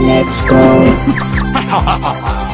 let's go